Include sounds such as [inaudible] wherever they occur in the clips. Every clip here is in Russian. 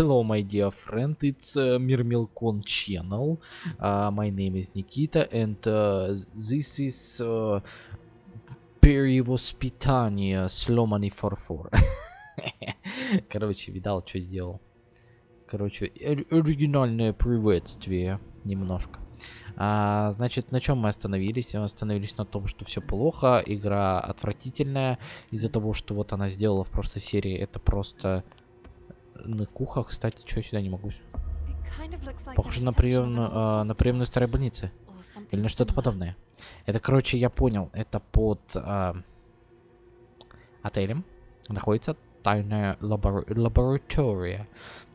hello, my dear friend. It's uh, Mirmilcon channel. Uh, my name is Nikita, and uh, this is uh, Перевоспитание сломанный фарфор. [laughs] Короче, видал, что сделал. Короче, оригинальное приветствие немножко. А, значит, на чем мы остановились? Мы остановились на том, что все плохо, игра отвратительная. Из-за того, что вот она сделала в прошлой серии, это просто на кухах. Кстати, что я сюда не могу? Похоже на приемную, а, на приемную старой больницы. Или на что-то подобное. Это, короче, я понял. Это под а, отелем находится тайная лабор лаборатория.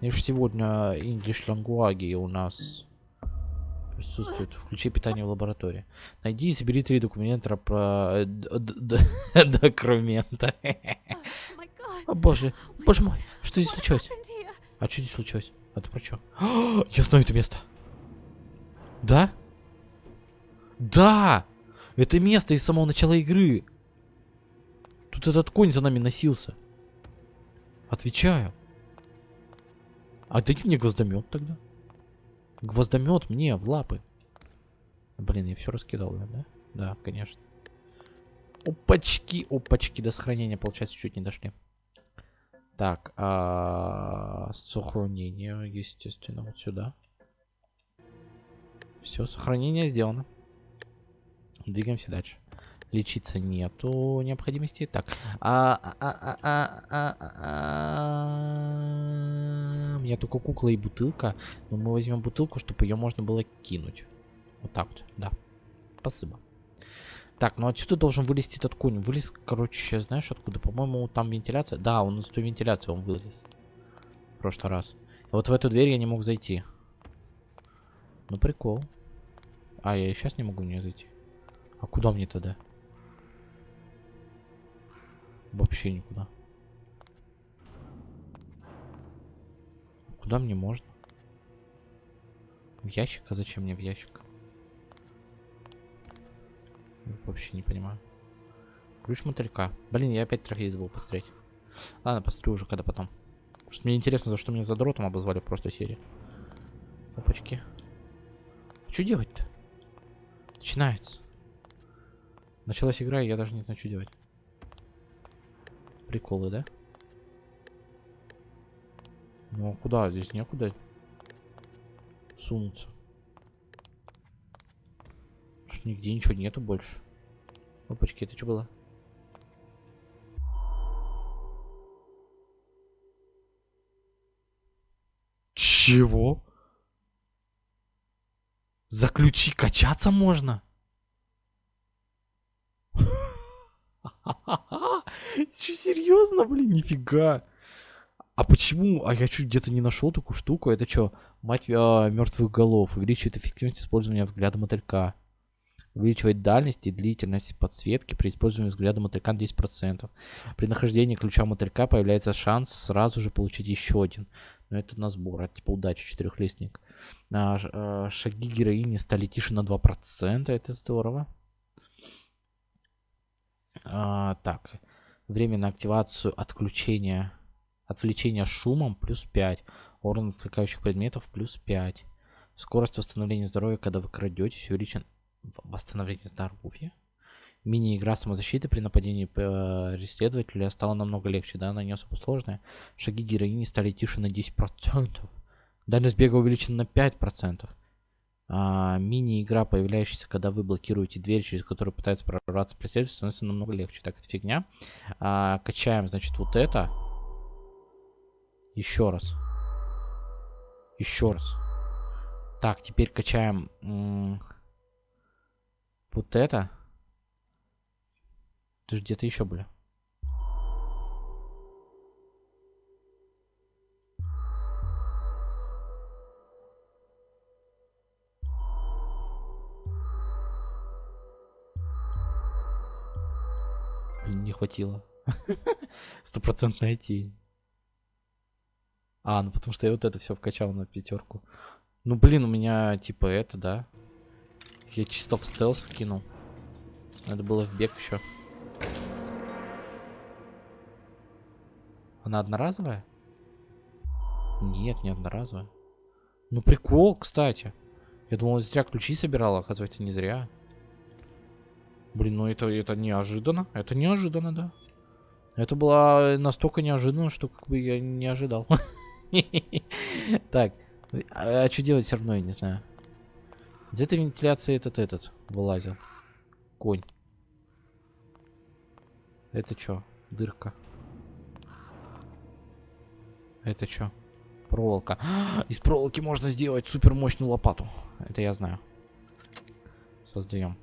Лишь сегодня English Language у нас присутствует. Включи питание в лаборатории. Найди и собери три документа про... э, [laughs] Документа. О боже, боже мой, что здесь случилось? А что здесь случилось? Это про что? [gasps] Я знаю это место. Да? Да! Это место из самого начала игры. Тут этот конь за нами носился. Отвечаю. А дайте мне гвоздомет тогда. Гвоздомет мне в лапы. Блин, я все раскидал, да? Да, конечно. Опачки, опачки, до сохранения, получается, чуть не дошли. Так, а, сохранение, естественно, вот сюда. Все, сохранение сделано. Двигаемся дальше. Лечиться нету необходимости. Так. А, а, а, а, а, а, а, У меня только кукла и бутылка. Но мы возьмем бутылку, чтобы ее можно было кинуть. Вот так вот, да. Спасибо. Так, ну отсюда должен вылезти этот конь. Вылез, короче, знаешь откуда? По-моему, там вентиляция. Да, он из той вентиляции он вылез. В прошлый раз. И вот в эту дверь я не мог зайти. Ну, прикол. А, я сейчас не могу в нее зайти. А куда мне тогда? Вообще никуда. Куда мне можно? В ящик? А зачем мне в ящик? Вообще не понимаю. Ключ мотылька. Блин, я опять трофей забыл посмотреть. Ладно, посмотрю уже когда потом. Потому что мне интересно, за что меня за дротом обозвали в прошлой серии. Опачки. Что делать-то? Начинается. Началась игра, и я даже не знаю, что делать. Приколы, да? Ну, а куда? Здесь некуда сунуться. Нигде ничего нету больше. Опачки, это что было? Чего? За ключи качаться можно? [laughs] Че, серьезно, блин, нифига. А почему? А я чуть где-то не нашел такую штуку. Это что, мать а, мертвых голов. Увеличивает эффективность использования взгляда мотылька. Увеличивает дальность и длительность подсветки при использовании взгляда мотылька на 10%. При нахождении ключа мотылька появляется шанс сразу же получить еще один. Но это на сбор, это типа удачи, четырехлистник. А, а, шаги героини стали тише на 2%, это здорово. А, так, время на активацию отключения, отвлечения шумом плюс 5. Урон отвлекающих предметов плюс 5. Скорость восстановления здоровья, когда вы крадетесь, увеличен восстановление здоровья. Мини-игра самозащиты при нападении преследователя стала намного легче, да, она не особо сложная. Шаги героини стали тише на 10%. Дальность бега увеличена на 5%. А, Мини-игра, появляющаяся, когда вы блокируете дверь, через которую пытается прорваться преследователь, становится намного легче. Так, это фигня. А, качаем, значит, вот это. Еще раз. Еще раз. Так, теперь качаем вот это. Ты же где-то еще были. не хватило. [laughs] Стопроцентно найти. А, ну потому что я вот это все вкачал на пятерку. Ну блин, у меня типа это, да. Я чисто в стелс вкинул. Надо было в бег еще. Она одноразовая? Нет, не одноразовая. Ну прикол, кстати. Я думал, зря ключи собирала, оказывается, не зря. Блин, ну это, это неожиданно. Это неожиданно, да. Это было настолько неожиданно, что как бы я не ожидал. [laughs] Так, а, а что делать все равно, я не знаю. Из этой вентиляции этот этот вылазил. Конь. Это что? Дырка. Это что? Проволока. [gasps] Из проволоки можно сделать супер мощную лопату. Это я знаю. Создаем.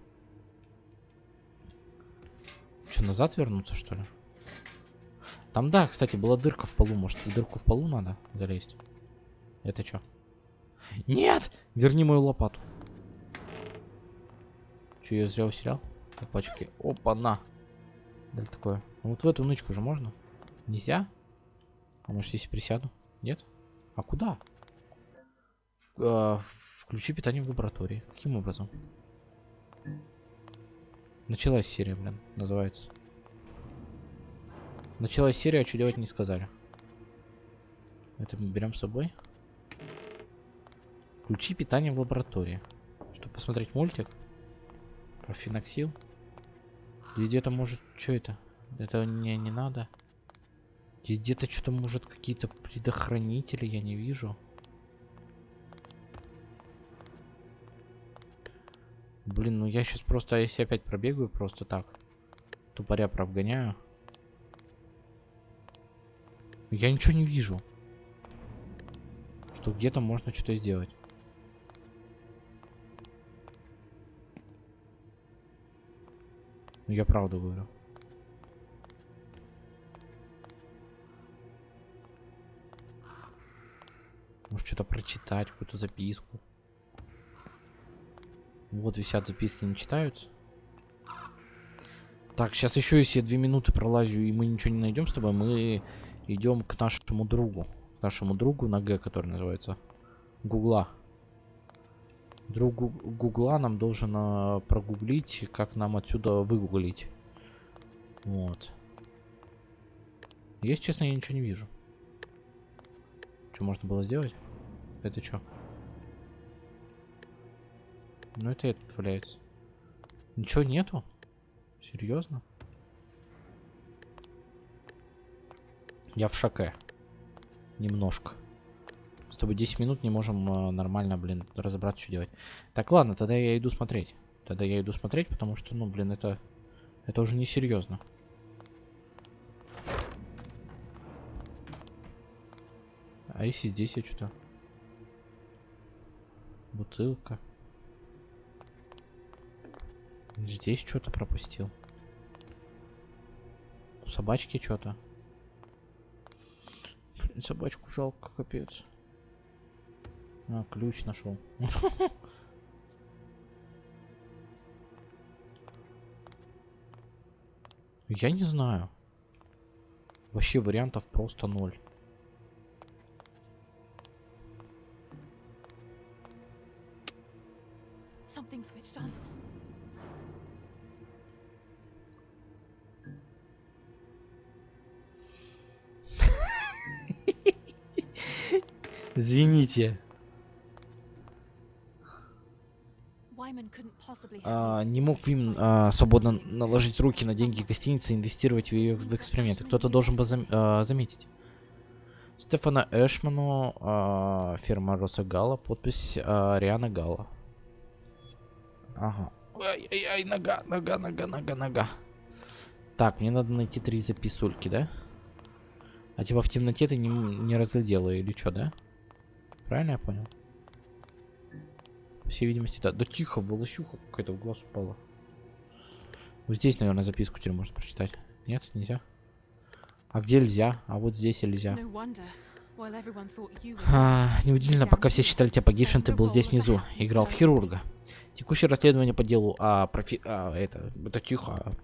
Что, назад вернуться, что ли? Там, да, кстати, была дырка в полу. Может, дырку в полу надо залезть? Это что? Нет! Верни мою лопату. Че, я зря усерял? Опачки. Опа, на. Да такое. Ну, вот в эту нычку же можно? Нельзя? А может, если присяду? Нет? А куда? В, э, включи питание в лаборатории. Каким образом? Началась серия, блин, называется. Началась серия, а что делать не сказали. Это мы берем с собой. Включи питание в лаборатории. Чтобы посмотреть мультик. Про феноксил. Здесь где-то может... Что это? Это мне не надо. Здесь где-то что-то может какие-то предохранители, я не вижу. Блин, ну я сейчас просто, если опять пробегаю, просто так. Тупоря провгоняю. Я ничего не вижу. Что где-то можно что-то сделать. Ну я правду говорю. Может что-то прочитать, какую-то записку. Вот висят записки, не читаются. Так, сейчас еще если я две минуты пролазю и мы ничего не найдем с тобой, мы идем к нашему другу. К нашему другу на Г, который называется Гугла. Друг Гугла нам должен а, прогуглить, как нам отсюда выгуглить. Вот. Если честно, я ничего не вижу. Что можно было сделать? Это что? Ну это этот валяется. Ничего нету? Серьезно? Я в шоке. Немножко. С тобой 10 минут не можем э, нормально, блин, разобраться, что делать. Так, ладно, тогда я иду смотреть. Тогда я иду смотреть, потому что, ну, блин, это... Это уже не серьезно. А если здесь я что-то? Бутылка. Здесь что-то пропустил. У собачки что-то. Собачку жалко, капец. А, ключ нашел. [laughs] Я не знаю. Вообще вариантов просто ноль. Извините. А, не мог Вим а, свободно наложить руки на деньги гостиницы и инвестировать в ее в эксперименты. Кто-то должен бы зам, а, заметить. Стефана Эшману, а, фирма Роса Гала, подпись а, Риана Гала. Ага. Ай-яй-яй, нога, нога, нога, нога, нога. Так, мне надо найти три записульки, да? А типа в темноте ты не, не разглядела или что, да? Правильно я понял? Всей видимости, да. Да тихо, волосюха какая-то в глаз упала. Вот здесь, наверное, записку теперь можно прочитать. Нет, нельзя. А где нельзя? А вот здесь нельзя. А, неудивительно, пока все считали тебя погибшим, ты был здесь внизу. Играл в хирурга. Текущее расследование по делу а, профи... а это, это тихо.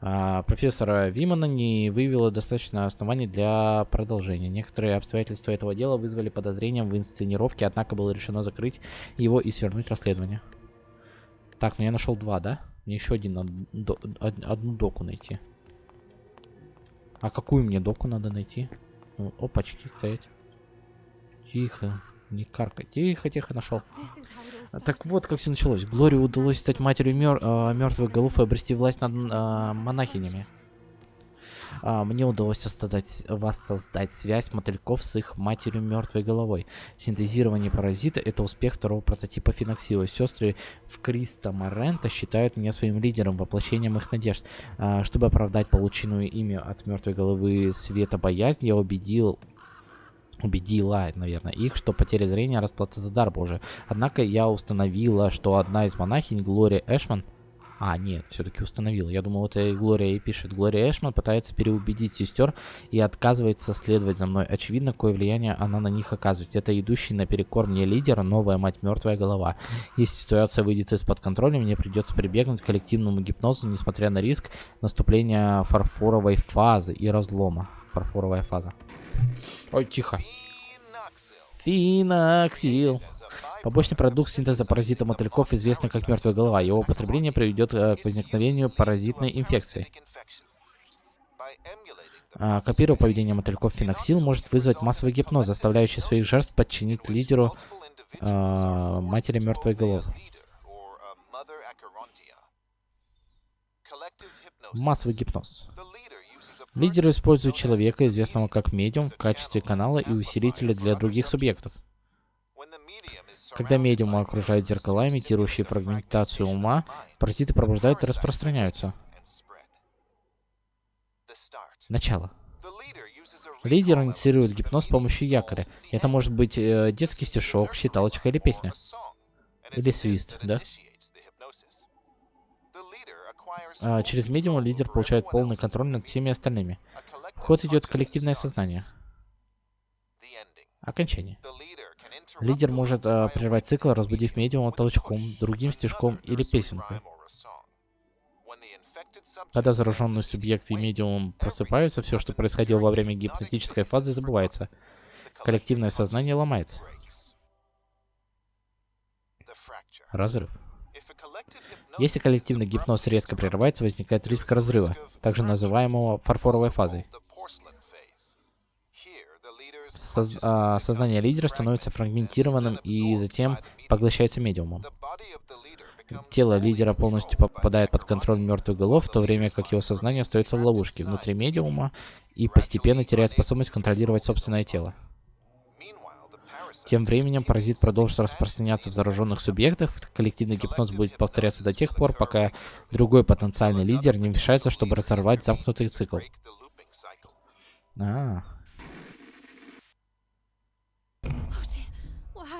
А, профессора Вимана не выявило достаточно оснований для продолжения. Некоторые обстоятельства этого дела вызвали подозрения в инсценировке, однако было решено закрыть его и свернуть расследование. Так, ну я нашел два, да? Мне еще один, до, одну доку найти. А какую мне доку надо найти? Ну, опачки стоять. Тихо. Не каркай. Тихо, тихо, нашел. Так вот, как все началось. Глории удалось стать матерью мер э, мертвых голов и обрести власть над э, монахинями. А, мне удалось создать, воссоздать связь мотыльков с их матерью мертвой головой. Синтезирование паразита — это успех второго прототипа Финоксила. Сестры в Криста Морента считают меня своим лидером, воплощением их надежд. А, чтобы оправдать полученную ими от мертвой головы света боязнь, я убедил убедила, наверное, их, что потеря зрения расплата за дар Божий. Однако я установила, что одна из монахинь, Глория Эшман, а, нет, все-таки установил. Я думал, это Глория и пишет. Глория Эшман пытается переубедить сестер и отказывается следовать за мной. Очевидно, какое влияние она на них оказывает. Это идущий наперекор мне лидер, новая мать мертвая голова. Если ситуация выйдет из-под контроля, мне придется прибегнуть к коллективному гипнозу, несмотря на риск наступления фарфоровой фазы и разлома. Фарфоровая фаза. Ой, тихо. Финоксил. Побочный продукт синтеза паразита мотыльков, известный как мертвая голова. Его употребление приведет э, к возникновению паразитной инфекции. А, копируя поведение мотыльков феноксил, может вызвать массовый гипноз, заставляющий своих жертв подчинить лидеру а, матери мертвой головы. Массовый гипноз. Лидер использует человека, известного как медиум, в качестве канала и усилителя для других субъектов. Когда медиума окружают зеркала, имитирующие фрагментацию ума, паразиты пробуждают и распространяются. Начало. Лидер инициирует гипноз с помощью якоря. Это может быть э, детский стишок, считалочка или песня. Или свист, да? А, через медиума лидер получает полный контроль над всеми остальными. В ход идет коллективное сознание. Окончание. Лидер может э, прервать цикл, разбудив медиума толчком, другим стежком или песенкой. Когда зараженный субъект и медиум просыпаются, все, что происходило во время гипнотической фазы, забывается. Коллективное сознание ломается. Разрыв. Если коллективный гипноз резко прерывается, возникает риск разрыва, также называемого фарфоровой фазой. Соз а, сознание лидера становится фрагментированным и затем поглощается медиумом. Тело лидера полностью попадает под контроль мертвых голов, в то время как его сознание остается в ловушке внутри медиума и постепенно теряет способность контролировать собственное тело. Тем временем паразит продолжит распространяться в зараженных субъектах. Коллективный гипноз будет повторяться до тех пор, пока другой потенциальный лидер не вмешается, чтобы разорвать замкнутый цикл. А,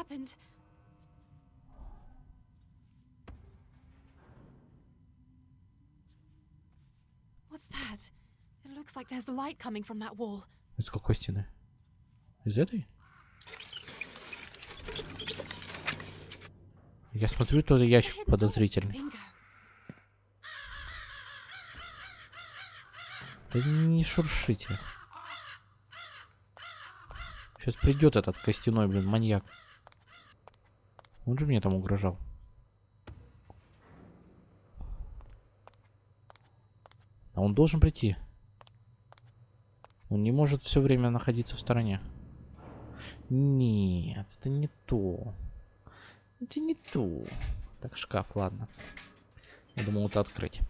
happened? What's that? It looks like there's light coming from that wall. Из какой стены? Из этой? Я смотрю, тот ящик подозрительный. Да не шуршите. Сейчас придет этот костяной, блин, маньяк. Он же мне там угрожал. А он должен прийти. Он не может все время находиться в стороне. Нет, это не то. Это не то. Так, шкаф, ладно. Я думал это открыть.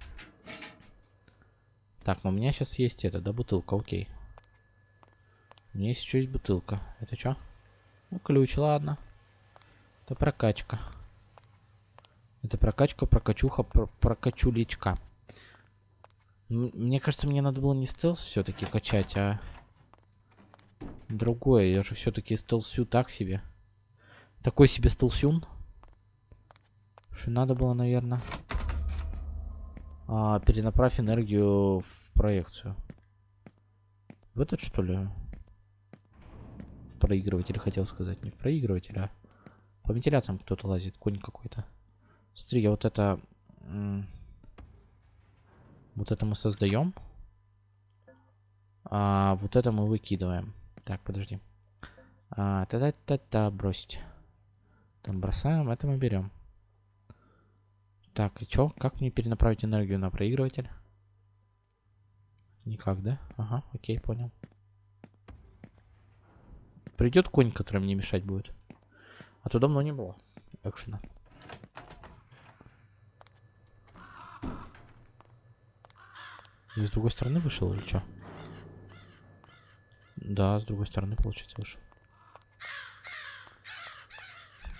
Так, но у меня сейчас есть это, да, бутылка, окей. У меня есть еще есть бутылка. Это что? Ну, ключ, ладно. Это прокачка. Это прокачка, прокачуха, про прокачулечка. Мне кажется, мне надо было не стелс все-таки качать, а другое. Я же все-таки стелсю так себе. Такой себе стелсюн. Что надо было, наверное, а, перенаправь энергию в проекцию. В этот, что ли? В проигрыватель хотел сказать. Не в проигрыватель, а... По вентиляциям кто-то лазит, конь какой-то. Смотри, я вот это... Вот это мы создаем. А вот это мы выкидываем. Так, подожди. А, та-та-та-та, бросить. Там бросаем, это мы берем. Так, и чё? Как мне перенаправить энергию на проигрыватель? Никак, да? Ага, окей, понял. придет конь, который мне мешать будет. А то давно не было экшена. И с другой стороны вышел или что? Да, с другой стороны, получается, вышел.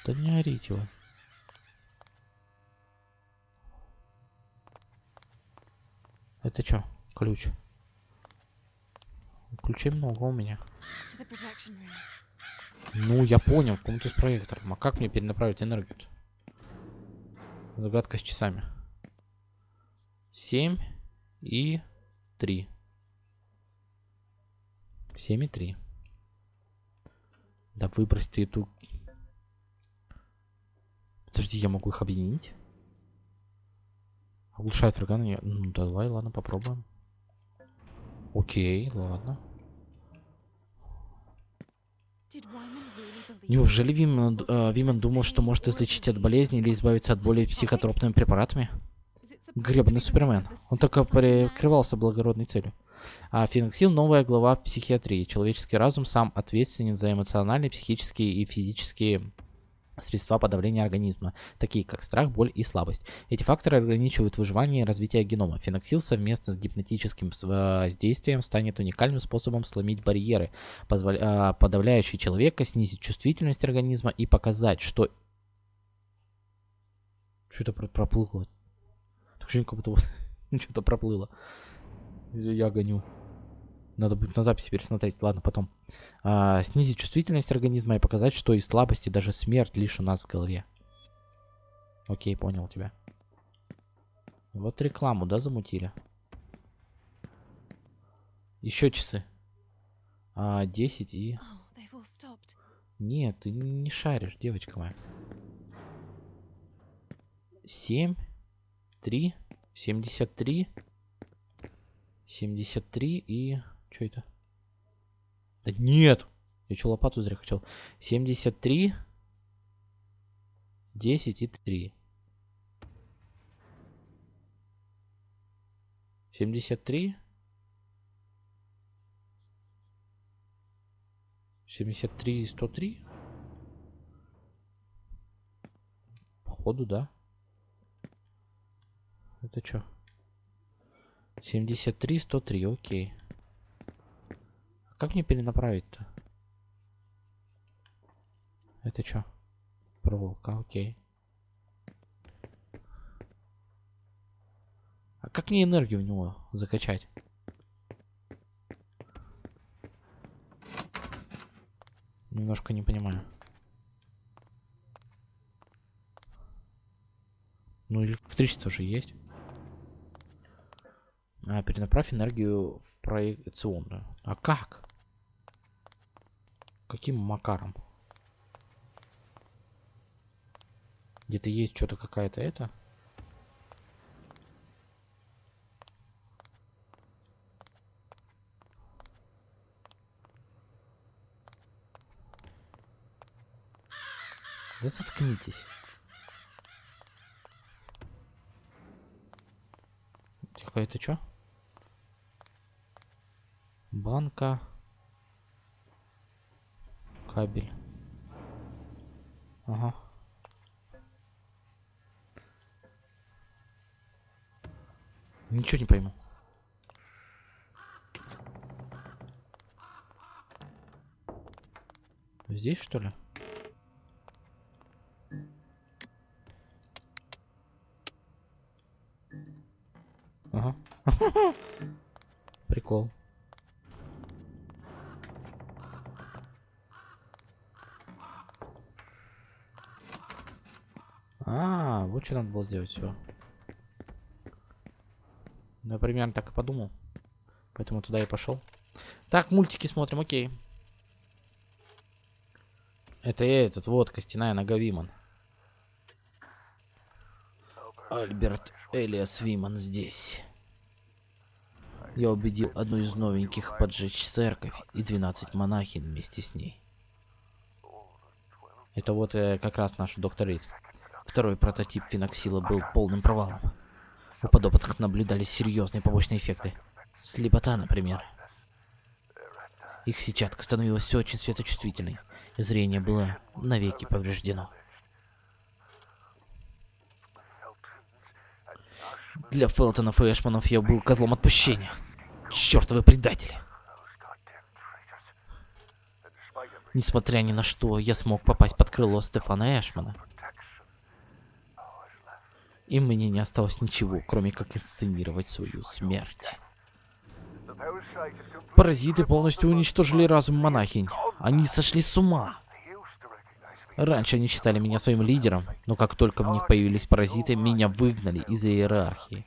Да не орите его. Это что? Ключ. Ключей много у меня. Ну, я понял, в комнату с проектором. А как мне перенаправить энергию -то? Загадка с часами. Семь и три. Семь и три. Да выбрось эту... Подожди, я могу их объединить? Оглушает врага на Ну, давай, ладно, попробуем. Окей, ладно. Неужели Виман, э, Виман думал, что может излечить от болезни или избавиться от боли психотропными препаратами? Гребаный Супермен. Он только прикрывался благородной целью. А Феноксил — новая глава психиатрии. Человеческий разум сам ответственен за эмоциональные, психические и физические средства подавления организма, такие как страх, боль и слабость. Эти факторы ограничивают выживание и развитие генома. Феноксил совместно с гипнотическим воздействием станет уникальным способом сломить барьеры. А, подавляющие человека, снизить чувствительность организма и показать, что... Что это проплыло? Ощущение, как будто [laughs] что-то проплыло. Я гоню. Надо будет на записи пересмотреть. Ладно, потом. А, снизить чувствительность организма и показать, что и слабости, даже смерть лишь у нас в голове. Окей, понял тебя. Вот рекламу, да, замутили? Еще часы. А, 10 и... Oh, Нет, ты не шаришь, девочка моя. 7, 3, 73, 73 и... Что это? Да нет! Я что, лопату зря хотел. 73, 10 и 3. 73. 73 и 103. Походу, да. Это что? 73, 103, окей. Как мне перенаправить-то? Это что? Проволока, окей. А как мне энергию в него закачать? Немножко не понимаю. Ну, электричество же есть. А, перенаправь энергию в проекционную. А как? Каким макаром? Где-то есть что-то какая-то это? Да заткнитесь. Тихо, это что? Банка кабель. Ага. Ничего не пойму. Здесь, что ли? Ага. [laughs] Прикол. Что надо было сделать, все. Ну, я примерно так и подумал. Поэтому туда и пошел. Так, мультики смотрим, окей. Это я этот, вот, костяная нога Виман. Альберт Элиас Виман здесь. Я убедил одну из новеньких поджечь церковь и 12 монахин вместе с ней. Это вот э, как раз наш доктор Рид. Второй прототип феноксила был полным провалом. У подопытных наблюдались серьезные побочные эффекты. Слепота, например. Их сетчатка становилась очень светочувствительной, и зрение было навеки повреждено. Для Фелтонов и Эшманов я был козлом отпущения. Чёртовы предатели. Несмотря ни на что, я смог попасть под крыло Стефана Эшмана. И мне не осталось ничего, кроме как инсценировать свою смерть. Паразиты полностью уничтожили разум монахинь. Они сошли с ума. Раньше они считали меня своим лидером, но как только в них появились паразиты, меня выгнали из иерархии.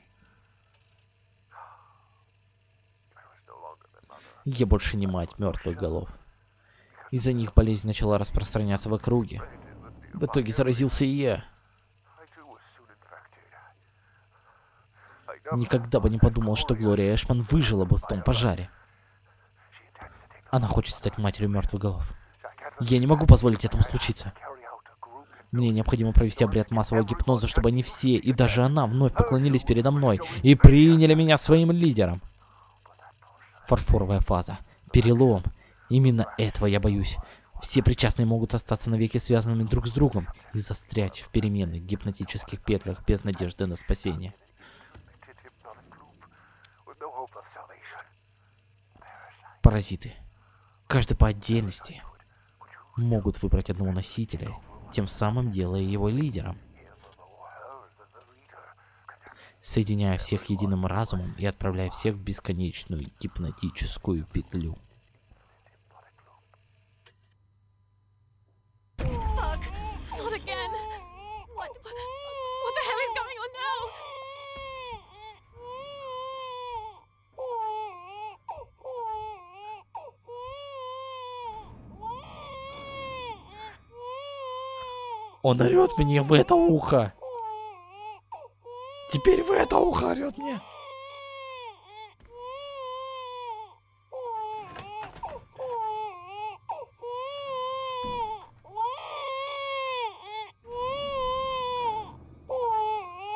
Я больше не мать мертвых голов. Из-за них болезнь начала распространяться в округе. В итоге заразился и я. Никогда бы не подумал, что Глория Эшман выжила бы в том пожаре. Она хочет стать матерью мертвых голов. Я не могу позволить этому случиться. Мне необходимо провести обряд массового гипноза, чтобы они все, и даже она, вновь поклонились передо мной и приняли меня своим лидером. Фарфоровая фаза. Перелом. Именно этого я боюсь. Все причастные могут остаться навеки связанными друг с другом и застрять в переменных гипнотических петлях без надежды на спасение. Паразиты. Каждый по отдельности могут выбрать одного носителя, тем самым делая его лидером. Соединяя всех единым разумом и отправляя всех в бесконечную гипнотическую петлю. Он орет мне в это ухо. Теперь в это ухо орет мне.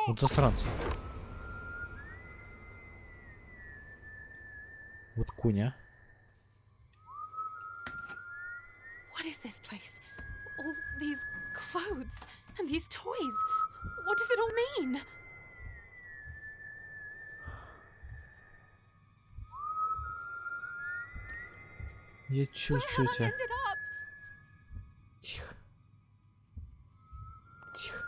Вот засранцы. Вот куня. Up? Тихо. Тихо.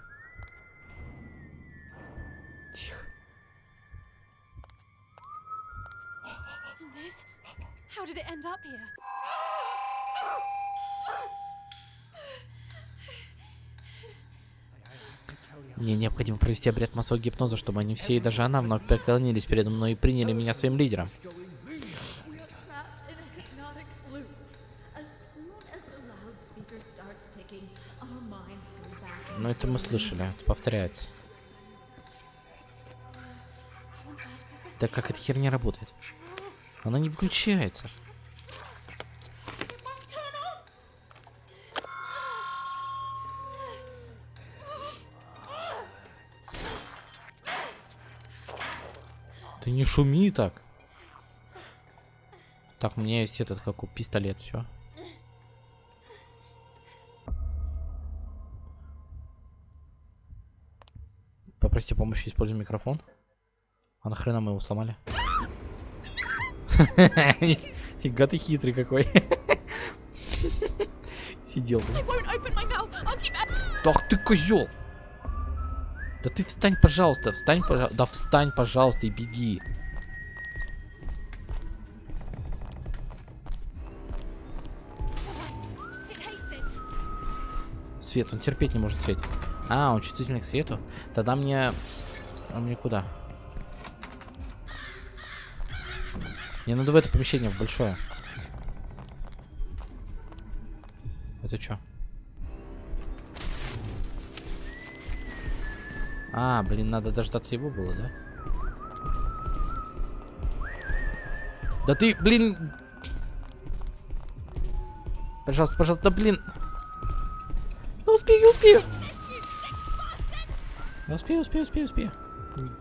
Тихо. How did it end up here? Мне необходимо провести обряд массового гипноза, чтобы они все и даже она вновь преклонились передо мной и приняли меня своим лидером. Ну это мы слышали, повторяется. Да как эта херня работает? Она не выключается. Ты не шуми так. Так, у меня есть этот, как у пистолет, все. Попроси помощи, используй микрофон. А нахрена мы его сломали? Фига ты хитрый какой. Сидел. Ах ты козел! Да ты встань, пожалуйста, встань, пожалуйста. Да встань, пожалуйста, и беги. Свет, он терпеть не может свет. А, он чувствительный к свету? Тогда мне... А мне куда? Мне надо в это помещение, в большое. Это что? А, блин, надо дождаться его было, да? Да ты, блин... Пожалуйста, пожалуйста, блин... Я успею, успею. Я успею, успею, успею, успею.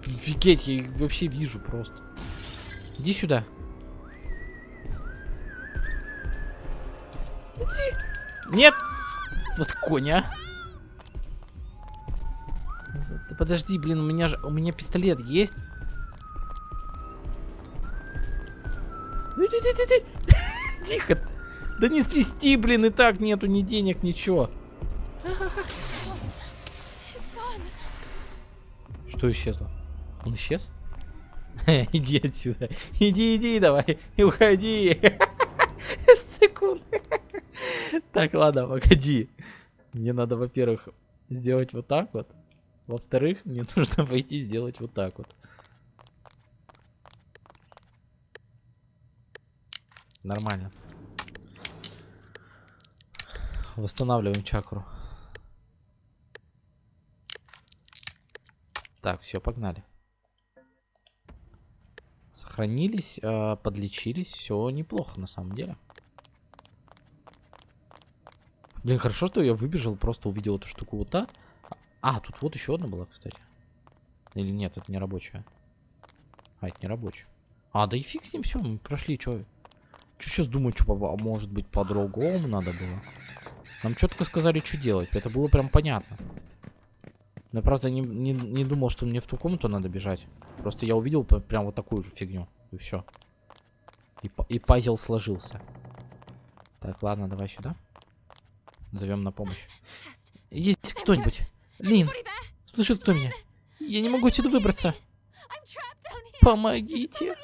Офигеть, я их вообще вижу просто. Иди сюда. Нет! Вот коня. Да подожди, блин, у меня же... У меня пистолет есть. Ну, ти- ти- ти- ти. Тихо. Да не свисти, блин, и так нету ни денег, ничего. Что исчезло? Он исчез? [laughs] Иди отсюда. Иди, иди, давай. И уходи. [laughs] Секунд. Так, ладно, погоди. Мне надо, во-первых, сделать вот так вот. Во-вторых, мне [laughs] нужно пойти сделать вот так вот. Нормально. Восстанавливаем чакру. Так, все, погнали. Сохранились, э, подлечились, все неплохо на самом деле. Блин, хорошо, что я выбежал, просто увидел эту штуку вот так. А, тут вот еще одна была, кстати. Или нет, это не рабочая. А, это не рабочая. А, да и фиг с ним, все, мы прошли, что. Что сейчас думать, что может быть по-другому надо было? Нам четко сказали, что делать. Это было прям понятно. Но просто не, не, не думал, что мне в ту комнату надо бежать. Просто я увидел прям вот такую же фигню. И все. И, и пазл сложился. Так, ладно, давай сюда. Зовем на помощь. Есть кто-нибудь? Лин, слышит кто меня? Я не могу отсюда выбраться. Помогите.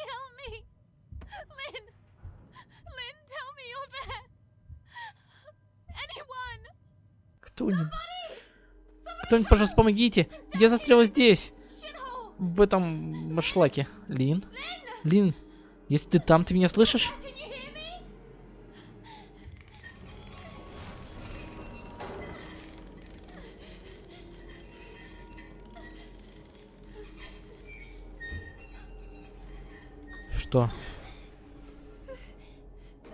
Кто-нибудь. Кто-нибудь, пожалуйста, помогите. Я застряла здесь. В этом шлаке. Лин? Лин, если ты там, ты меня слышишь? Что?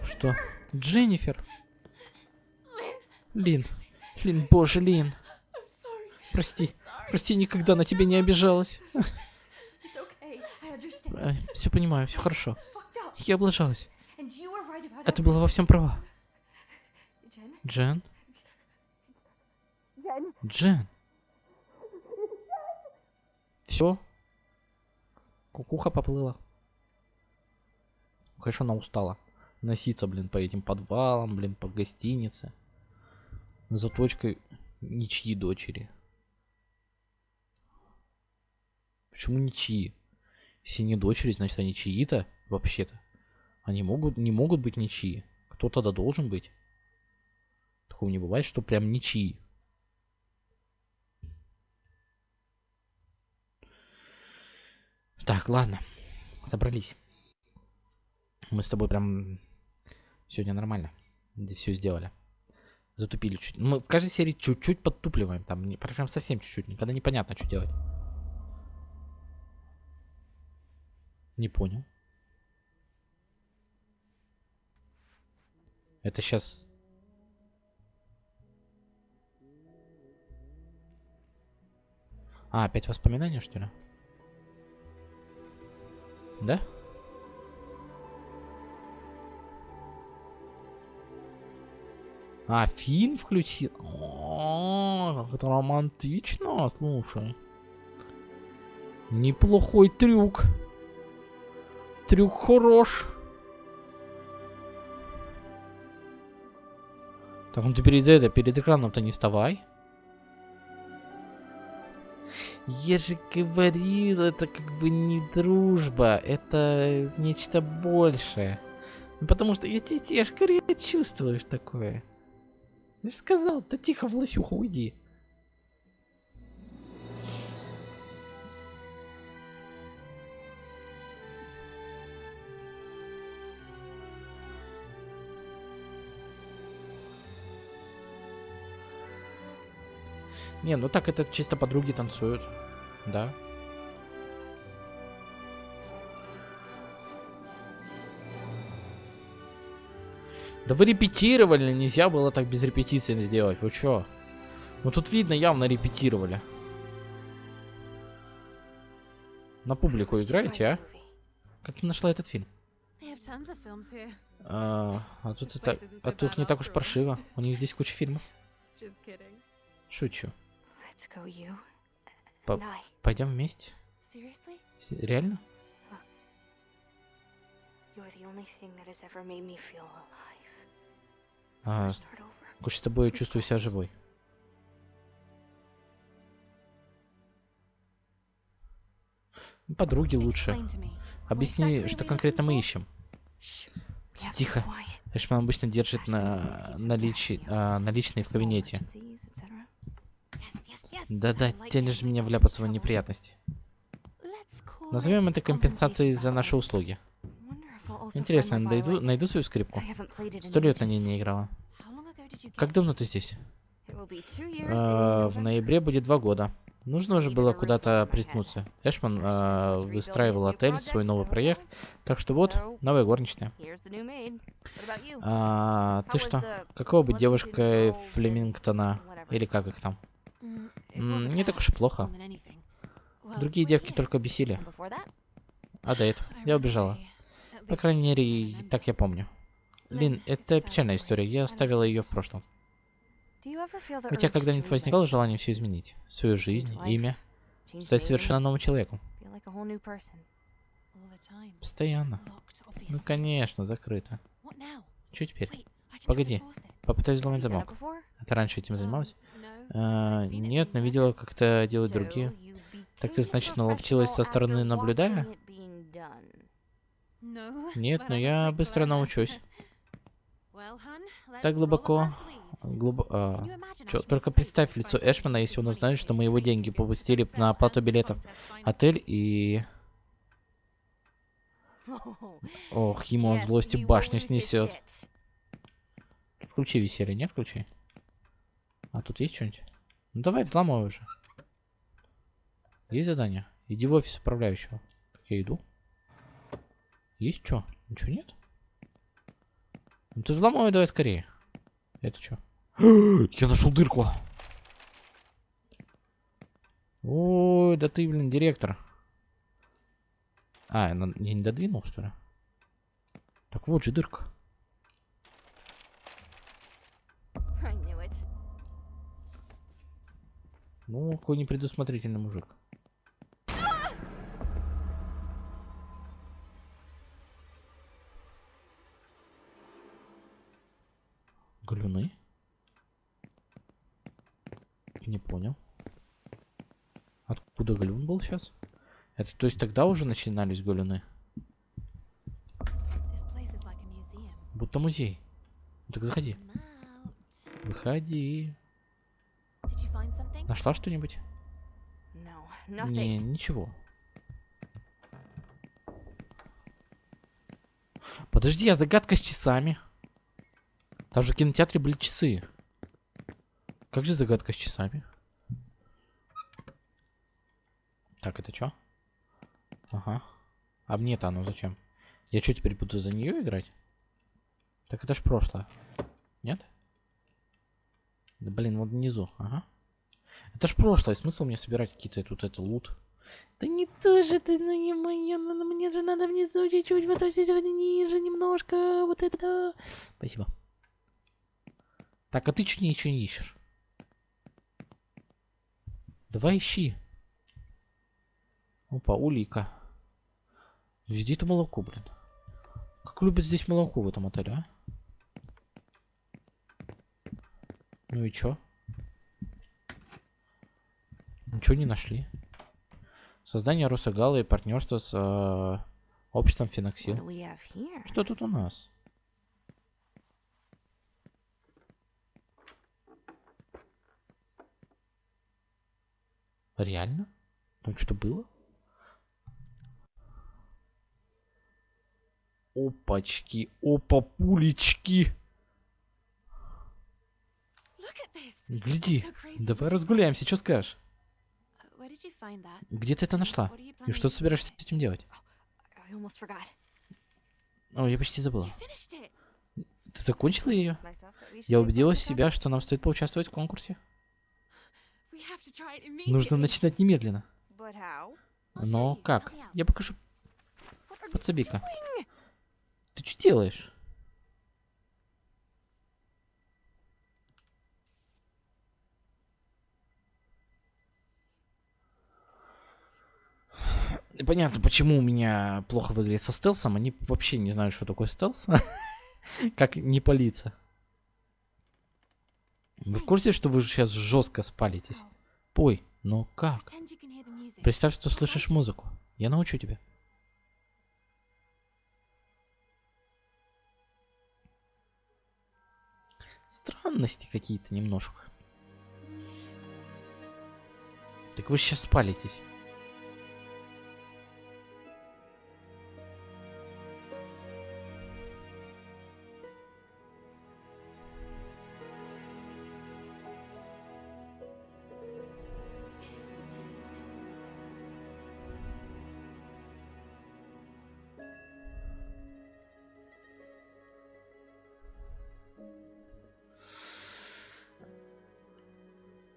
Что? Дженнифер? Лин. Лин, боже, Лин. Прости. Прости, никогда на тебя не обижалась. Understand. все понимаю, все хорошо. Я облажалась. А ты была во всем права. Джен? Джен? Все? Кукуха поплыла. Конечно, она устала. Носиться, блин, по этим подвалам, блин, по гостинице. За точкой ничьи дочери. Почему ничьи? Если не дочери, значит они чьи-то, вообще-то. Они могут, не могут быть ничьи. Кто тогда должен быть? Такого не бывает, что прям ничьи. Так, ладно. Собрались. Мы с тобой прям сегодня нормально. Все сделали. Затупили чуть. Мы в каждой серии чуть-чуть подтупливаем. Там прям совсем чуть-чуть. Никогда непонятно, что делать. Не понял. Это сейчас... А, опять воспоминания, что ли? Да? А, фильм включил? О, как это романтично, слушай. Неплохой трюк. Трюк хорош. Так, ну ты перед это, перед экраном-то не вставай. Я же говорил, это как бы не дружба, это нечто большее. Ну, потому что я тебе, я ж говорю, я чувствуешь такое. Я же сказал, да тихо, Власюха, уйди. Не, ну так это чисто подруги танцуют. Да. Да вы репетировали, нельзя было так без репетиции сделать. Вы чё? Ну тут видно, явно репетировали. На публику играете, а? Как ты нашла этот фильм? А, а тут это, а тут не так уж паршиво. У них здесь куча фильмов. Шучу. По-. Пойдем вместе. Реально? А, с тобой чувствую себя живой. Подруги лучше. Объясни, что конкретно мы ищем. Тихо. Эшман обычно держит на наличи, а, наличные в кабинете. Да-да, тянешь меня вляпаться в неприятности. Назовем это компенсацией за наши услуги. Интересно, my найду, найду свою скрипку. Сто лет на ней не играла. Как давно ты здесь? А, В ноябре будет два года. Нужно уже было куда-то приткнуться. Эшман а, выстраивал отель, свой новый проект. Так что вот, новая горничная. А, ты что? Какого быть Pleasanton девушкой Флемингтона? Или как их там? Не так уж и плохо. Другие девки только бесили. А до этого я убежала. По крайней мере, так я помню. Лин, это печальная история. Я оставила ее в прошлом. У тебя когда-нибудь возникало желание все изменить? Свою жизнь, имя? Стать совершенно новым человеком? Постоянно. Ну, конечно, закрыто. Что теперь? Погоди. Попытаюсь взломать замок. А ты раньше этим Um, занималась? А, нет, но видела, как это делают другие. Так ты, значит, наловчилась со стороны наблюдая? done. [laughs] Нет, но я быстро научусь. [laughs] Так глубоко... Глубо... а, чё, только представь лицо Эшмана, если он узнает, что мы его деньги попустили на оплату билетов. Отель и... [laughs] Ох, ему от злости башню снесет. Включи веселье, не включи. А тут есть что-нибудь? Ну давай взломай уже. Есть задание? Иди в офис управляющего. Так я иду. Есть что? Ничего нет? Ну ты взломай давай скорее. Это что? [gasps] Я нашел дырку. Ой, да ты, блин, директор. А, я не додвинул, что ли? Так вот же дырка. Ну, какой непредусмотрительный мужик. Галюны? Не понял. Откуда галюн был сейчас? Это то есть тогда уже начинались галюны? Будто музей. Ну так заходи. Выходи. Нашла что-нибудь? Не, ничего. Подожди, а загадка с часами? Там же в кинотеатре были часы. Как же загадка с часами? Так, это что? Ага. А мне-то оно зачем? Я что, теперь буду за нее играть? Так это ж прошлое. Нет? Да блин, вот внизу. Ага. Это ж прошлое. Смысл мне собирать какие-то тут это лут? Да не то же ты, ну не моё, ну, ну, мне же надо внизу чуть-чуть, вот это ниже немножко, вот это. Спасибо. Так, а ты что ничего не ищешь? Давай ищи. Опа, улика. Жди это молоко, блин. Как любят здесь молоко в этом отеле, а? Ну и чё? Ничего не нашли. Создание Росагала и партнерство с э, обществом Феноксил. Что тут у нас? Реально? Там что было? Опачки, опа, пулечки. Гляди, давай разгуляемся, что скажешь? Где ты это нашла? И что ты собираешься с этим делать? Forgot. О, я почти забыла. Ты закончила ее? Я убедила себя, что нам стоит поучаствовать в конкурсе. Нужно начинать немедленно. Но как? Я покажу. Подсоби-ка. Ты что делаешь? Непонятно, почему у меня плохо в игре со стелсом. Они вообще не знают, что такое стелс. [laughs] как не палиться. Вы в курсе, что вы сейчас жестко спалитесь? Пой, но как? The music. Представь, что слышишь музыку. Я научу тебя. Странности какие-то немножко. Так вы сейчас спалитесь.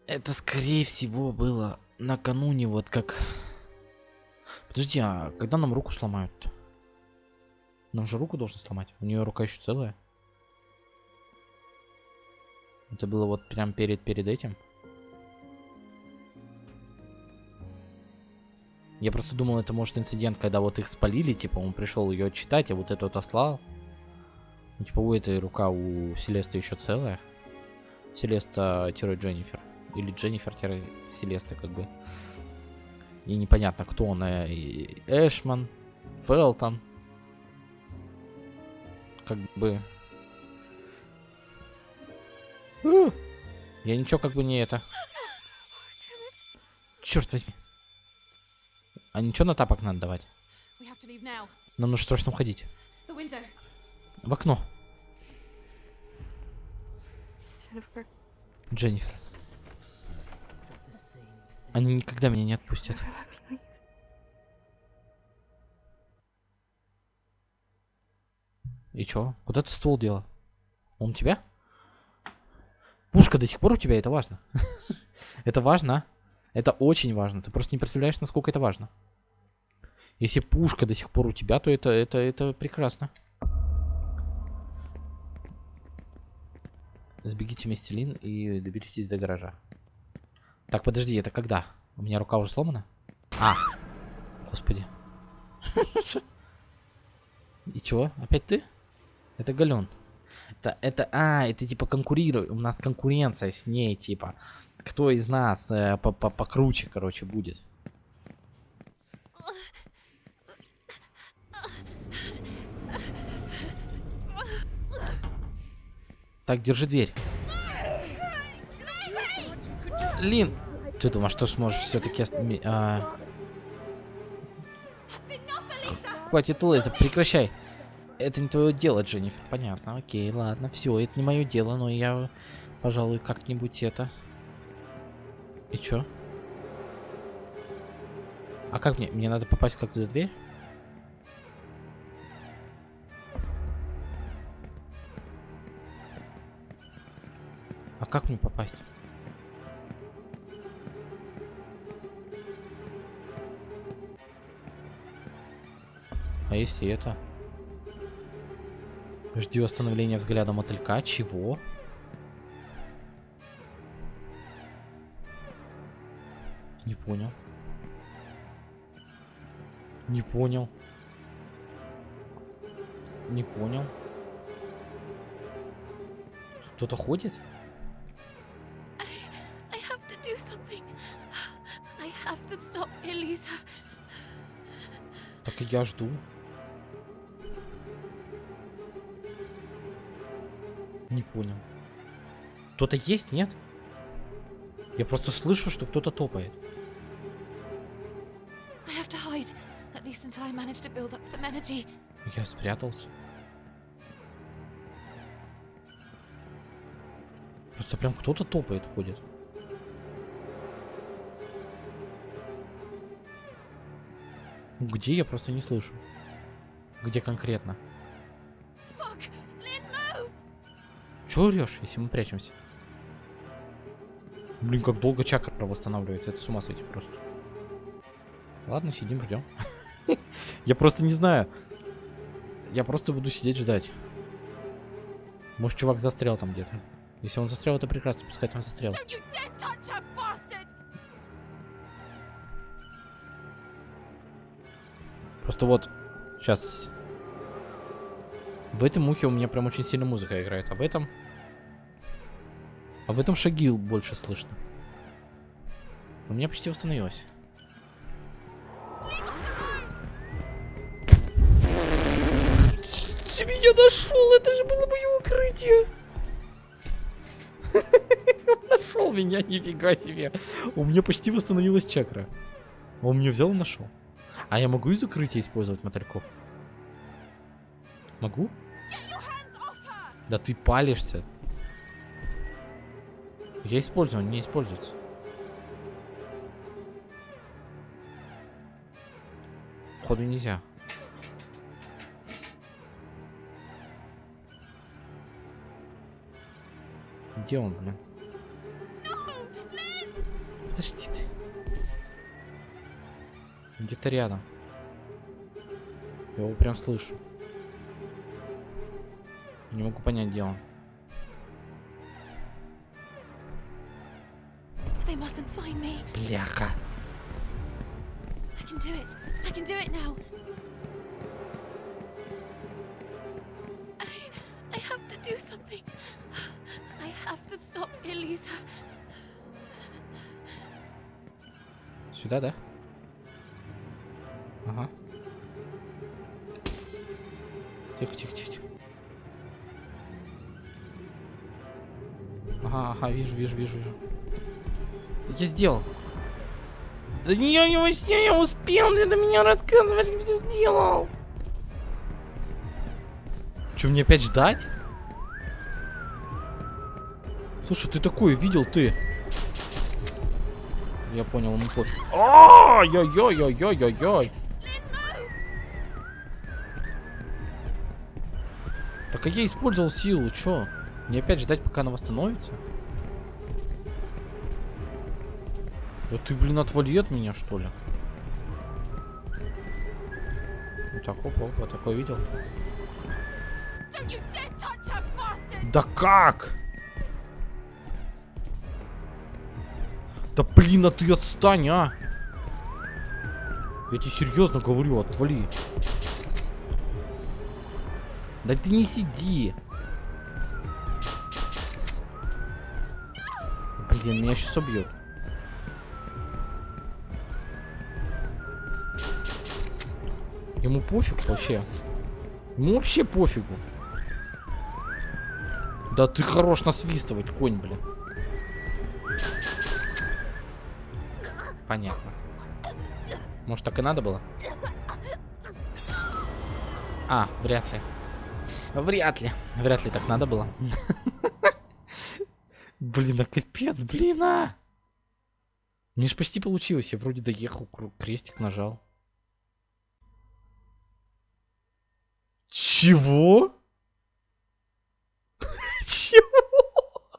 Это, скорее всего, было накануне, вот как... Подожди, а когда нам руку сломают? Нам же руку должны сломать. У нее рука еще целая. Это было вот прям перед, перед этим. Я просто думал, это может инцидент, когда вот их спалили, типа он пришел ее читать, а вот эту отослал. Ну, типа у этой рука у Селеста еще целая. Селеста-Дженнифер. Или Дженнифер-Селеста, как бы. И непонятно, кто он. и Эшман, Фелтон. Как бы... Я ничего как бы не это. Черт возьми. А ничего на тапок надо давать? Нам нужно срочно уходить. В окно. Дженнифер. Они никогда меня не отпустят. И чё? Куда ты ствол дела? Он у тебя? Пушка до сих пор у тебя, это важно. [laughs] это важно, а? Это очень важно. Ты просто не представляешь, насколько это важно. Если пушка до сих пор у тебя, то это, это, это прекрасно. Сбегите вместе, и доберитесь до гаража. Так, подожди, это когда? У меня рука уже сломана? А! Господи. [laughs] И чего? Опять ты? Это Гален. Это, это, а, это типа конкурирует. У нас конкуренция с ней, типа. Кто из нас э, по- по- покруче, короче, будет. Так, держи дверь. Лин, ты думаешь, что сможешь все-таки... Enough, Elisa! Хватит лазить, прекращай. Это не твое дело, Дженнифер. Понятно, окей, ладно, все, это не мое дело, но я, пожалуй, как-нибудь это. И чё? А как мне? Мне надо попасть как-то за дверь? А как мне попасть? А если это? Жди восстановления взгляда мотылька. Чего? Не понял. Не понял. Не понял. Кто-то ходит? I have to do something. I have to stop Elisa. Так и я жду. Не понял. Кто-то есть, нет? Я просто слышу, что кто-то топает. Я спрятался. Просто прям кто-то топает, ходит. Где я просто не слышу. Где конкретно? Чего орешь, если мы прячемся? Блин, как долго чакра восстанавливается. Это с ума сойти просто. Ладно, сидим, ждем. [laughs] Я просто не знаю. Я просто буду сидеть ждать. Может, чувак застрял там где-то. Если он застрял, это прекрасно. Пускай там застрял. Просто вот, сейчас. В этом мухе у меня прям очень сильно музыка играет, а в этом... А в этом шаги больше слышно. У меня почти восстановилось. Ты меня нашел, это же было мое укрытие. [laughs] Нашел меня, нифига себе. У меня почти восстановилась чакра. Он меня взял и нашел. А я могу из укрытия использовать мотыльков? Могу? Да ты палишься. Я использую, он не используется. Походу нельзя. Где он, блин? Подожди ты. Где-то рядом. Я его прям слышу. Не могу понять, где он. Elisa. Сюда, да? Ага. Тихо, тихо, тихо. тихо. Ага, ага, вижу, вижу, вижу, вижу. Я сделал. Да не, я не вообще я успел, ты до меня рассказывать, я все сделал. Че, мне опять ждать? Слушай, ты такое видел, ты? Я понял, ему пофиг. Ай-яй-яй-яй-яй-яй. Так а я использовал силу, чё? Мне опять ждать, пока она восстановится? Да ты, блин, отвали от меня, что ли? Вот так, опа, опа, такое видел? Да как? Да блин, а ты отстань, а! Я тебе серьезно говорю, отвали. Да ты не сиди. Блин, меня сейчас убьют. Ему пофиг вообще. Ему вообще пофигу. Да ты хорош насвистывать, конь, блин. Понятно. Может, так и надо было? А, вряд ли. Вряд ли. Вряд ли так надо было. [laughs] Блин, а капец, блин, а! Мне ж почти получилось. Я вроде доехал, крестик нажал. Чего? [laughs] Чего?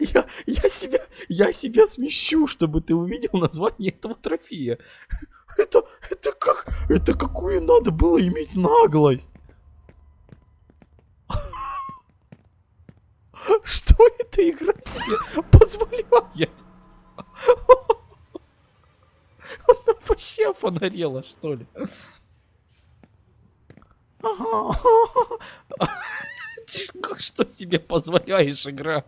Я, я себя, я себя смещу, чтобы ты увидел название этого трофея. Это, это как, это какую надо было иметь наглость? [laughs] Что эта игра себе позволяет? [laughs] Она вообще фонарела, что ли? Что тебе позволяешь, игра?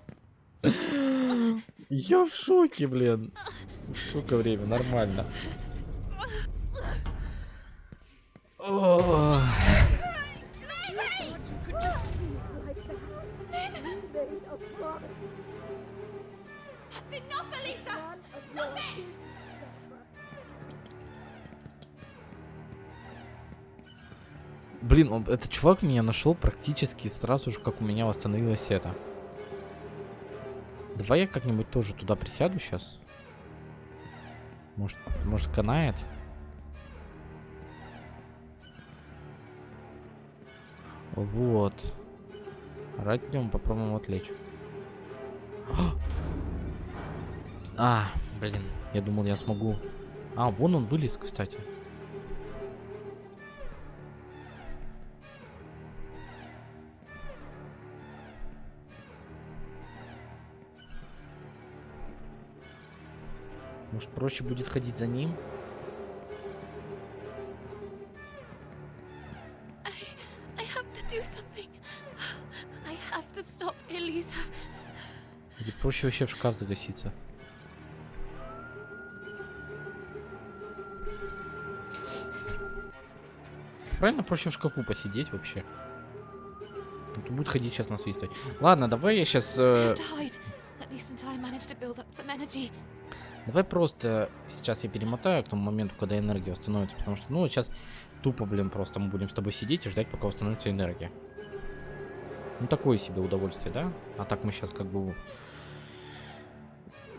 Я в шоке, блин. Сколько время? Нормально. That's enough, Elisa! Stop it! Блин, он- этот чувак меня нашел практически сразу же, как у меня восстановилось это. Давай я как-нибудь тоже туда присяду сейчас. Может, может канает? Вот. Рать днем попробуем отвлечь. А, блин, я думал, я смогу. А, вон он вылез, кстати. проще будет ходить за ним. Или проще вообще в шкаф загаситься. Правильно проще в шкафу посидеть вообще. Тут будет ходить сейчас насвистывать. Ладно, давай я сейчас... Э... Давай просто сейчас я перемотаю к тому моменту, когда энергия восстановится, потому что, ну, сейчас тупо, блин, просто мы будем с тобой сидеть и ждать, пока восстановится энергия. Ну, такое себе удовольствие, да? А так мы сейчас как бы...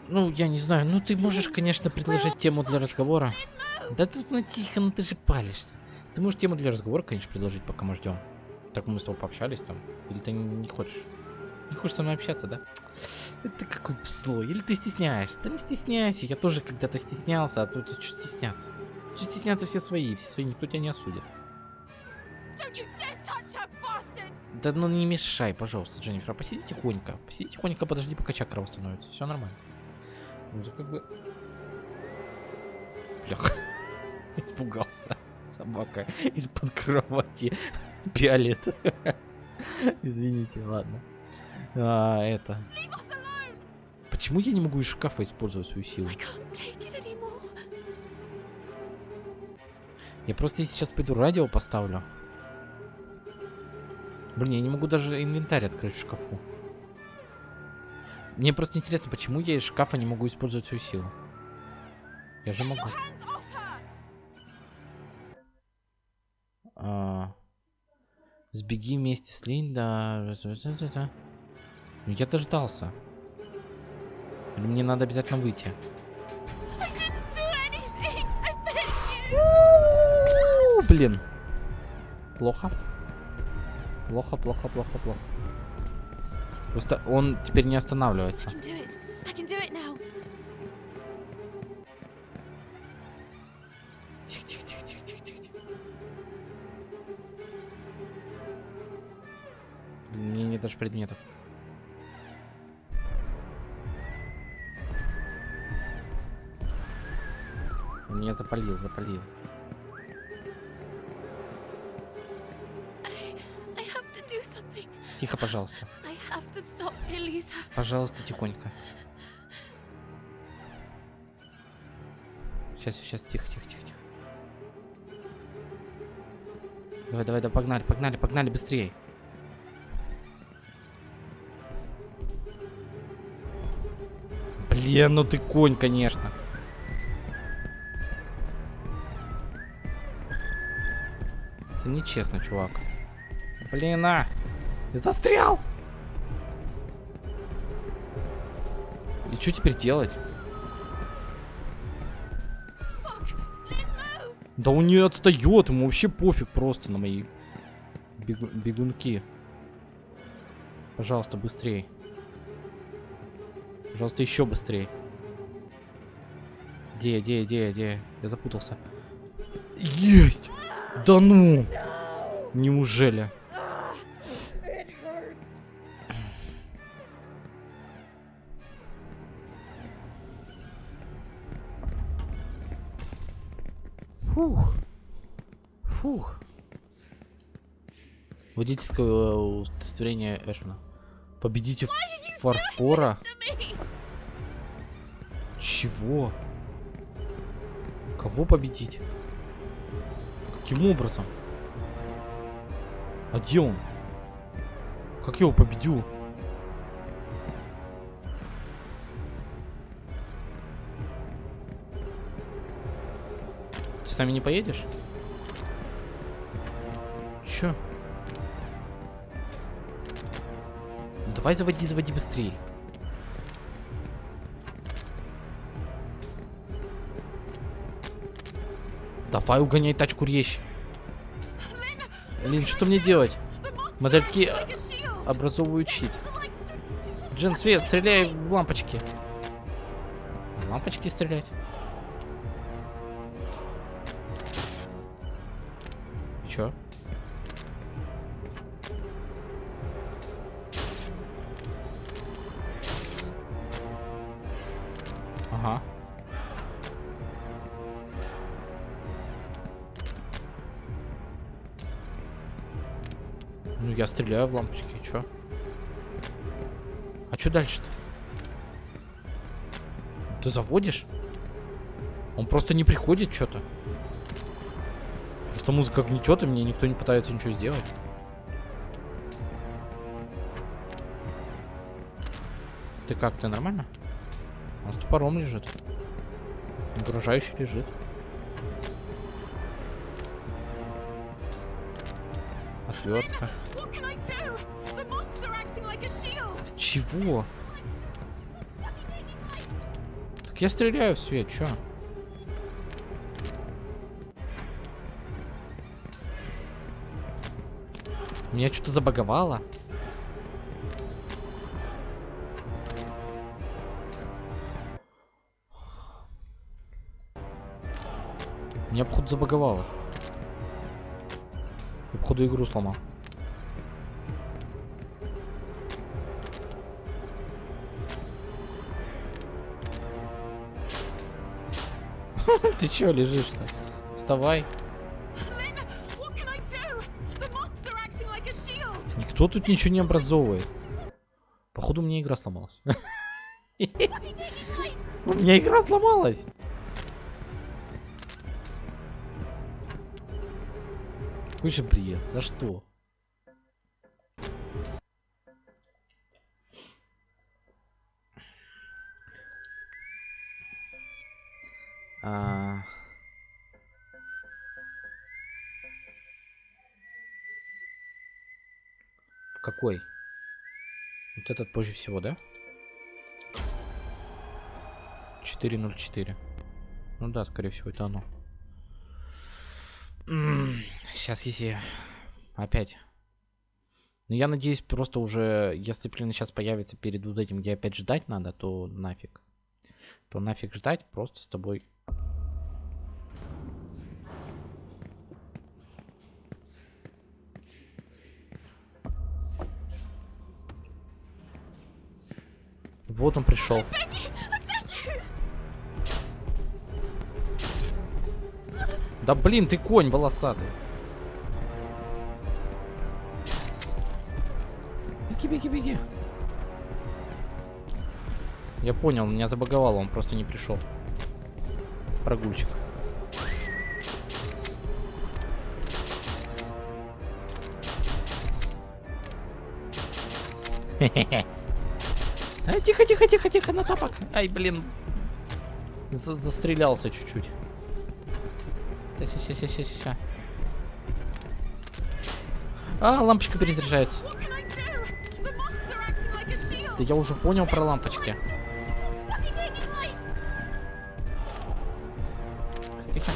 Ну, я не знаю, ну ты можешь, конечно, предложить тему для разговора. Да тут ну тихо, ну ты же палишься. Ты можешь тему для разговора, конечно, предложить, пока мы ждем. Так мы с тобой пообщались там. Или ты не хочешь? Не хочешь со мной общаться, да? Это какой злой. Или ты стесняешься? Да не стесняйся. Я тоже когда-то стеснялся, а тут что стесняться? Что стесняться все свои? Все свои, никто тебя не осудит. Да ну не мешай, пожалуйста, Дженнифер. а Посиди тихонько. Посиди тихонько, подожди, пока чакра восстановится. Все нормально. Ну, как бы... Бляха. [laughs] Испугался. Собака из-под кровати пялит. [laughs] Извините, ладно. А, это... Почему я не могу из шкафа использовать свою силу? Я просто сейчас пойду радио поставлю. Блин, я не могу даже инвентарь открыть в шкафу. Мне просто интересно, почему я из шкафа не могу использовать свою силу. Я же могу. А, Сбеги вместе с Линда. Ну, я дождался. Мне надо обязательно выйти? Блин. Плохо. Плохо, плохо, плохо, плохо. Просто он теперь не останавливается. Тихо, тихо, тихо, тихо, тихо, тихо. тихо. Мне нет даже предметов. Запалил, запалил. Тихо, пожалуйста. Пожалуйста, тихонько. Сейчас, сейчас, тихо, тихо, тихо, тихо. Давай, давай, давай, погнали, погнали, погнали, быстрее. Блин, ну ты конь, конечно. Нечестно, чувак. Блин, а! Застрял! И что теперь делать? Да он не отстает, ему вообще пофиг просто на мои бегу- бегунки. Пожалуйста, быстрей. Пожалуйста, еще быстрей. Где, где, где, где? Я запутался. Есть! Да ну! Неужели? Фух. Фух. Водительское э, удостоверение Эшмана. Победите фарфора. Чего? Кого победить? Каким образом? А где он? Как я его победю? Ты с нами не поедешь? Чё? Давай заводи, заводи быстрее. Давай угоняй тачку резче. Лин, что мне делать? Модельки образовывают щит. Джин, свет, стреляй в лампочки. В лампочки стрелять? Чё? Ага. Ну, я стреляю в лампочки, чё? А чё дальше-то? Ты заводишь? Он просто не приходит что-то. Просто музыка гнетет, и мне никто не пытается ничего сделать. Ты как, ты нормально? У нас топором лежит. Угрожающий лежит. Отвертка. Чего? Так я стреляю в свет, чё? Меня что-то забаговало. Меня, походу, забаговало. Я, походу, игру сломал. Ты чё лежишь-то? Вставай. Никто тут ничего не образовывает. Походу, у меня игра сломалась. [laughs] У меня игра сломалась. Же бред? За что? А... В какой? Вот этот позже всего, да? 404. Ну да, скорее всего, это оно. Сейчас, если... Опять. Ну, я надеюсь, просто уже, если, блин, сейчас появится перед вот этим, где опять ждать надо, то нафиг. То нафиг ждать, просто с тобой... Вот он пришел. Да блин, ты конь волосатый. Беги, беги, беги. Я понял, меня забаговало, он просто не пришел. Прогульчик. Хе-хе-хе. А, тихо, тихо, тихо, тихо, на тапок. Ай, блин. За- застрелялся чуть-чуть. Ща, ща, ща, ща, ща. А, лампочка перезаряжается. Да я уже понял про лампочки. Тихо.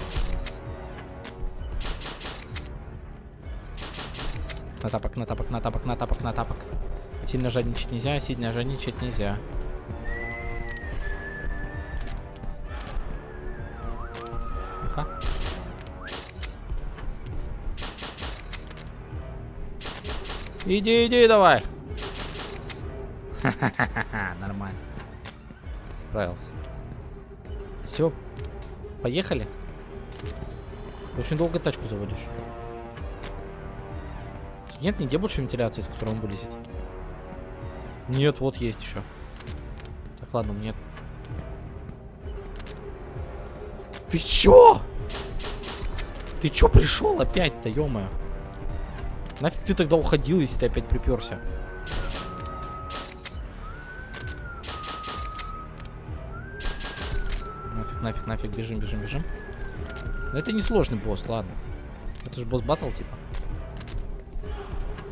На тапок, на тапок, на тапок, на тапок, на тапок. Сильно жадничать нельзя, сильно жадничать нельзя. Тихо. Иди, иди, давай. Ха-ха-ха, нормально. Справился. Все, поехали. Очень долго тачку заводишь. Нет нигде больше вентиляции, из которой он вылезет. Нет, вот есть еще. Так, ладно, нет. Ты чё? Ты чё пришел опять-то, ё -моё? Нафиг ты тогда уходил, если ты опять приперся? Нафиг, нафиг, нафиг, бежим, бежим, бежим. Но это не сложный босс, ладно. Это же босс батл, типа.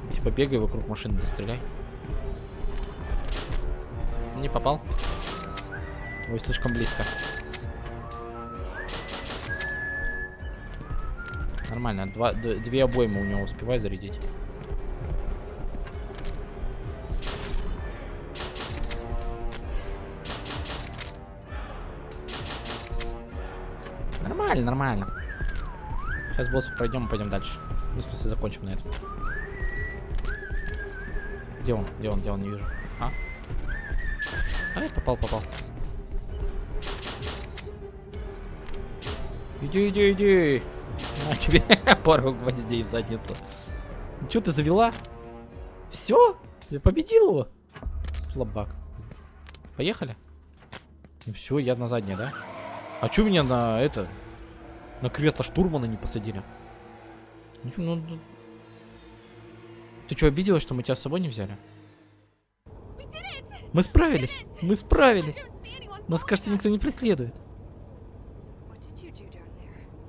Типа бегай вокруг машины, да. Не попал. Ой, слишком близко. Нормально, два, две обоймы у него успевай зарядить. Нормально, нормально. Сейчас босса пройдем и пойдем дальше. Ну, в смысле, закончим на этом. Где он? Где он? Где он? Не вижу. А? Ай, попал, попал. Иди, иди, иди. На тебе [laughs] пару гвоздей в задницу. Че ты завела? Все? Я победил его? Слабак. Поехали? все, я на заднее, да? А чё меня на это... На кресло штурмана не посадили? Ну, ну, ты что, обиделась, что мы тебя с собой не взяли? Мы справились! Мы справились! Нас, кажется, никто не преследует.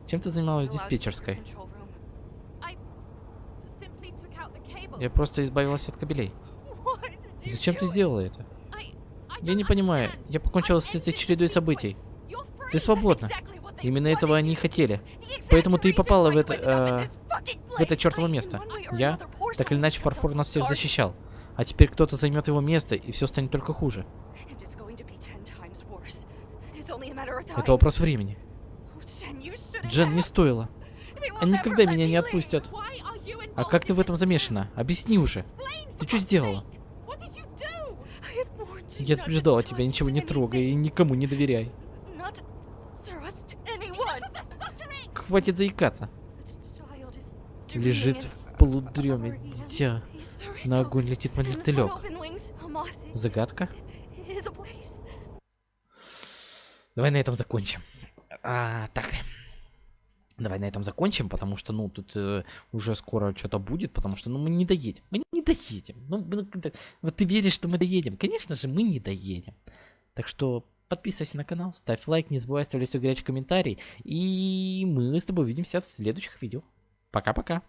Чем ты занималась в диспетчерской? Я просто избавилась от кабелей. Зачем ты сделала это? Я не понимаю. Я покончила с этой чередой событий. Ты свободна. Именно этого они и хотели. Поэтому ты и попала в это, э, в это чертово место. Я, так или иначе, Фарфор нас всех защищал. А теперь кто-то займет его место, и все станет только хуже. Это вопрос времени. Oh, Джен, не стоило. Они никогда меня не отпустят. А как ты в этом замешана? Объясни уже. Ты что сделала? Я предупреждала тебя, ничего не трогай и никому не доверяй. Хватит заикаться. Лежит полудреме дитя. На огонь летит мотылек. Загадка? Давай на этом закончим. А, так. Давай на этом закончим, потому что, ну, тут э, уже скоро что-то будет, потому что, ну, мы не доедем. Мы не доедем. Ну, ну, это- вот ты веришь, что мы доедем. Конечно же, мы не доедем. Так что подписывайся на канал, ставь лайк, не забывай оставлять все горячий комментарий. И мы с тобой увидимся в следующих видео. Пока-пока.